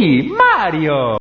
Mario.